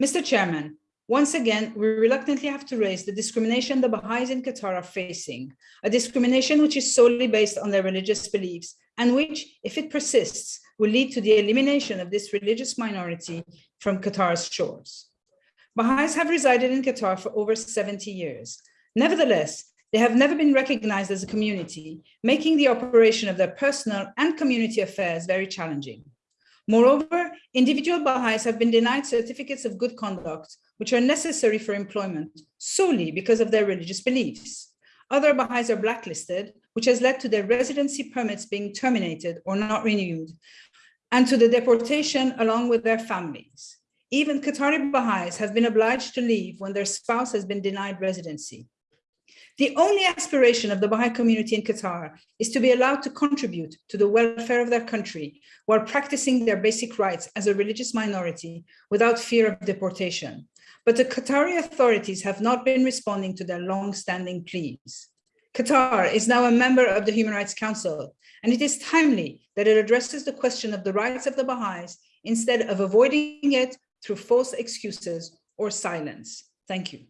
Mr. Chairman, once again, we reluctantly have to raise the discrimination the Baha'is in Qatar are facing, a discrimination which is solely based on their religious beliefs and which, if it persists, will lead to the elimination of this religious minority from Qatar's shores. Baha'is have resided in Qatar for over 70 years. Nevertheless, they have never been recognized as a community, making the operation of their personal and community affairs very challenging. Moreover, individual Baha'is have been denied certificates of good conduct, which are necessary for employment solely because of their religious beliefs. Other Baha'is are blacklisted, which has led to their residency permits being terminated or not renewed, and to the deportation along with their families. Even Qatari Baha'is have been obliged to leave when their spouse has been denied residency. The only aspiration of the Baha'i community in Qatar is to be allowed to contribute to the welfare of their country while practicing their basic rights as a religious minority without fear of deportation. But the Qatari authorities have not been responding to their long-standing pleas. Qatar is now a member of the Human Rights Council, and it is timely that it addresses the question of the rights of the Baha'is instead of avoiding it through false excuses or silence. Thank you.